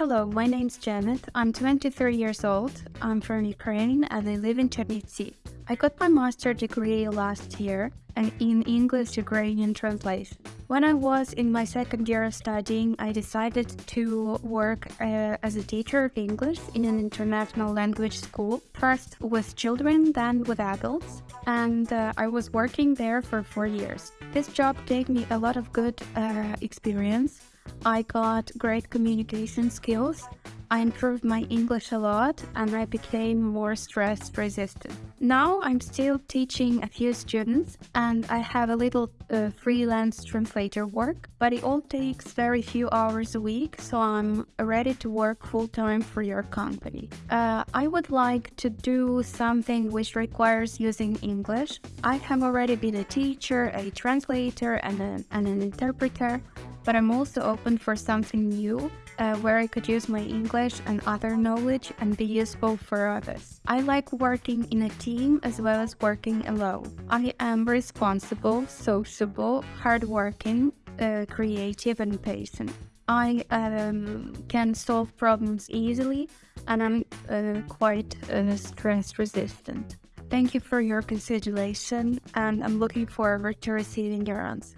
Hello, my name's Janet. I'm 23 years old. I'm from Ukraine and I live in Chernivtsi. I got my master degree last year in English Ukrainian translation. When I was in my second year of studying, I decided to work uh, as a teacher of English in an international language school, first with children, then with adults, and uh, I was working there for four years. This job gave me a lot of good uh, experience. I got great communication skills I improved my English a lot and I became more stress resistant. Now I'm still teaching a few students and I have a little uh, freelance translator work, but it all takes very few hours a week, so I'm ready to work full time for your company. Uh, I would like to do something which requires using English. I have already been a teacher, a translator, and, a, and an interpreter, but I'm also open for something new uh, where I could use my English and other knowledge and be useful for others. I like working in a team as well as working alone. I am responsible, sociable, hardworking, uh, creative, and patient. I um, can solve problems easily and I'm uh, quite uh, stress resistant. Thank you for your consideration and I'm looking forward to receiving your answer.